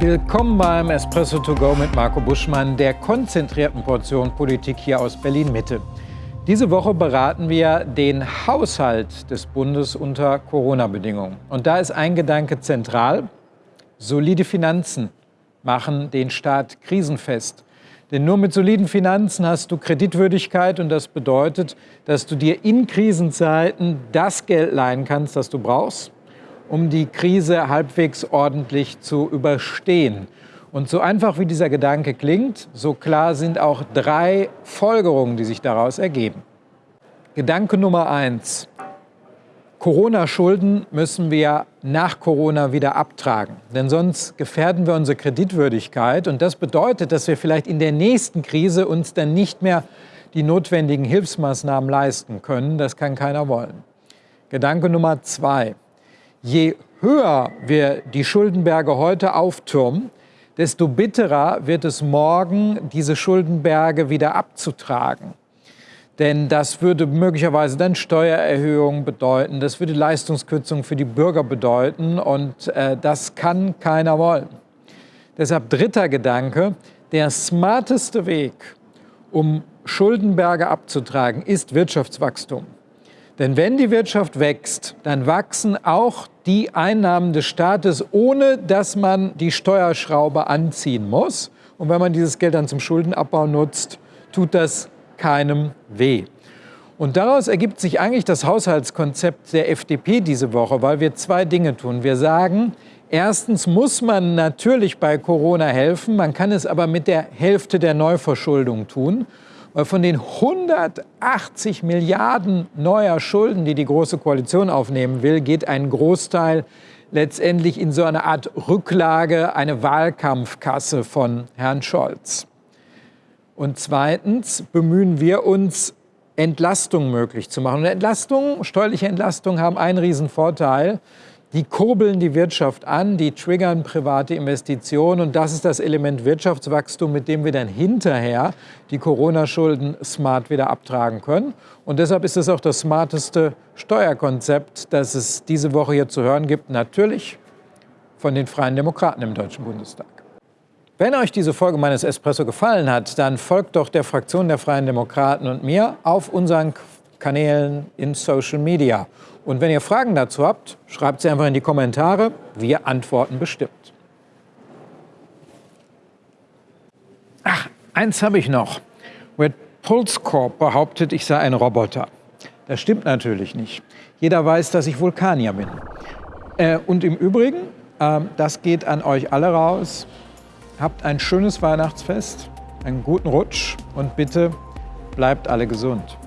Willkommen beim Espresso to go mit Marco Buschmann, der konzentrierten Portion Politik hier aus Berlin-Mitte. Diese Woche beraten wir den Haushalt des Bundes unter Corona-Bedingungen. Und da ist ein Gedanke zentral. Solide Finanzen machen den Staat krisenfest. Denn nur mit soliden Finanzen hast du Kreditwürdigkeit und das bedeutet, dass du dir in Krisenzeiten das Geld leihen kannst, das du brauchst, um die Krise halbwegs ordentlich zu überstehen. Und so einfach wie dieser Gedanke klingt, so klar sind auch drei Folgerungen, die sich daraus ergeben. Gedanke Nummer eins. Corona-Schulden müssen wir nach Corona wieder abtragen. Denn sonst gefährden wir unsere Kreditwürdigkeit. Und das bedeutet, dass wir vielleicht in der nächsten Krise uns dann nicht mehr die notwendigen Hilfsmaßnahmen leisten können. Das kann keiner wollen. Gedanke Nummer zwei. Je höher wir die Schuldenberge heute auftürmen, desto bitterer wird es morgen, diese Schuldenberge wieder abzutragen. Denn das würde möglicherweise dann Steuererhöhungen bedeuten, das würde Leistungskürzungen für die Bürger bedeuten und äh, das kann keiner wollen. Deshalb dritter Gedanke, der smarteste Weg, um Schuldenberge abzutragen, ist Wirtschaftswachstum. Denn wenn die Wirtschaft wächst, dann wachsen auch die Einnahmen des Staates, ohne dass man die Steuerschraube anziehen muss. Und wenn man dieses Geld dann zum Schuldenabbau nutzt, tut das keinem weh. Und daraus ergibt sich eigentlich das Haushaltskonzept der FDP diese Woche, weil wir zwei Dinge tun. Wir sagen, erstens muss man natürlich bei Corona helfen, man kann es aber mit der Hälfte der Neuverschuldung tun. Weil von den 180 Milliarden neuer Schulden, die die Große Koalition aufnehmen will, geht ein Großteil letztendlich in so eine Art Rücklage, eine Wahlkampfkasse von Herrn Scholz. Und zweitens bemühen wir uns, Entlastung möglich zu machen. Und Entlastung, steuerliche Entlastung haben einen riesen Vorteil. Die kurbeln die Wirtschaft an, die triggern private Investitionen und das ist das Element Wirtschaftswachstum, mit dem wir dann hinterher die Corona-Schulden smart wieder abtragen können. Und deshalb ist es auch das smarteste Steuerkonzept, das es diese Woche hier zu hören gibt, natürlich von den Freien Demokraten im Deutschen Bundestag. Wenn euch diese Folge meines Espresso gefallen hat, dann folgt doch der Fraktion der Freien Demokraten und mir auf unseren Kanälen in Social Media. Und wenn ihr Fragen dazu habt, schreibt sie einfach in die Kommentare. Wir antworten bestimmt. Ach, eins habe ich noch. Red Pulse Corp behauptet, ich sei ein Roboter. Das stimmt natürlich nicht. Jeder weiß, dass ich Vulkanier bin. Äh, und im Übrigen, äh, das geht an euch alle raus. Habt ein schönes Weihnachtsfest, einen guten Rutsch und bitte bleibt alle gesund.